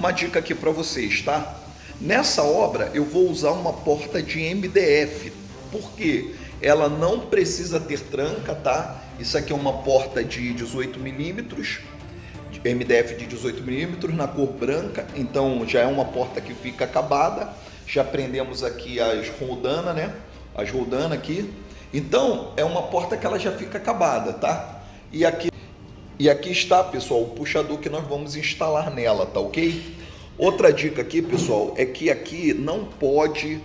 uma dica aqui para vocês, tá? Nessa obra eu vou usar uma porta de MDF, porque ela não precisa ter tranca, tá? Isso aqui é uma porta de 18 milímetros, MDF de 18 milímetros na cor branca, então já é uma porta que fica acabada. Já prendemos aqui as roldanas, né? As roldanas aqui. Então é uma porta que ela já fica acabada, tá? E aqui e aqui está, pessoal, o puxador que nós vamos instalar nela, tá ok? Outra dica aqui, pessoal, é que aqui não pode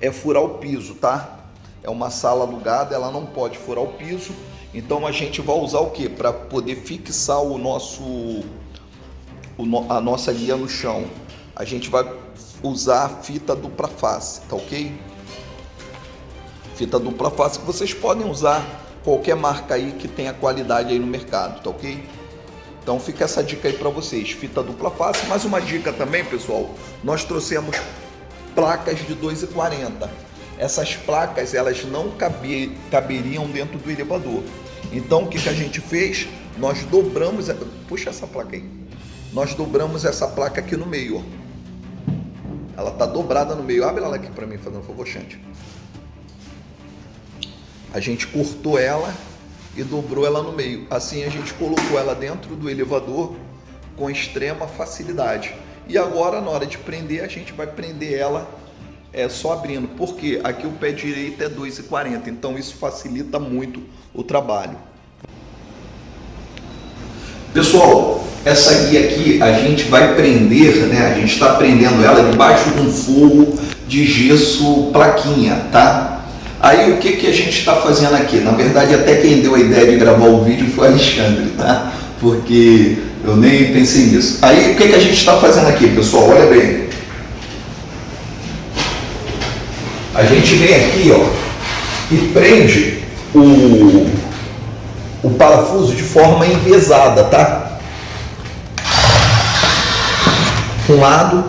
é, furar o piso, tá? É uma sala alugada, ela não pode furar o piso. Então a gente vai usar o que? Para poder fixar o nosso, o, a nossa guia no chão. A gente vai usar a fita dupla face, tá ok? Fita dupla face que vocês podem usar qualquer marca aí que tenha qualidade aí no mercado, tá ok? Então fica essa dica aí para vocês, fita dupla face. Mais uma dica também, pessoal, nós trouxemos placas de 2,40. Essas placas, elas não caber, caberiam dentro do elevador. Então o que, que a gente fez? Nós dobramos, puxa essa placa aí. Nós dobramos essa placa aqui no meio, ó. Ela tá dobrada no meio. Abre ela aqui para mim, fazendo um favor, Xande. A gente cortou ela e dobrou ela no meio. Assim a gente colocou ela dentro do elevador com extrema facilidade. E agora na hora de prender, a gente vai prender ela é, só abrindo, porque aqui o pé direito é 2,40, então isso facilita muito o trabalho. Pessoal, essa guia aqui a gente vai prender, né? A gente está prendendo ela debaixo de um forro de gesso plaquinha, tá? Aí o que, que a gente está fazendo aqui? Na verdade, até quem deu a ideia de gravar o vídeo foi o Alexandre, tá? Porque eu nem pensei nisso. Aí o que, que a gente está fazendo aqui, pessoal? Olha bem. A gente vem aqui, ó, e prende o, o parafuso de forma envesada, tá? Um lado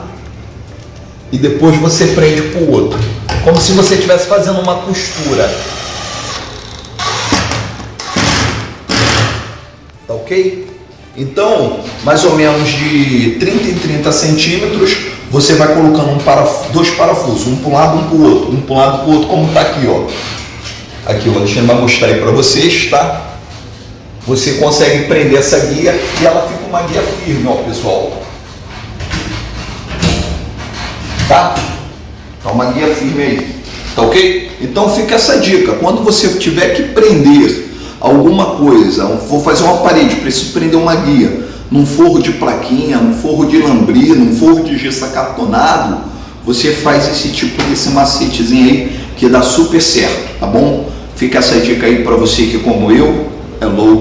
e depois você prende para o outro como se você estivesse fazendo uma costura. Tá ok? Então, mais ou menos de 30 em 30 centímetros, você vai colocando um paraf dois parafusos, um para um lado, um para o outro, um para um lado, para o outro, como está aqui, ó. Aqui o Alexandre vai mostrar aí para vocês, tá? Você consegue prender essa guia e ela fica uma guia firme, ó, pessoal. Tá? Tá uma guia firme aí. Tá ok? Então fica essa dica. Quando você tiver que prender alguma coisa, vou fazer uma parede, preciso prender uma guia, num forro de plaquinha, num forro de lambria, num forro de gesso acartonado, você faz esse tipo desse macetezinho aí que dá super certo, tá bom? Fica essa dica aí para você que como eu é louco.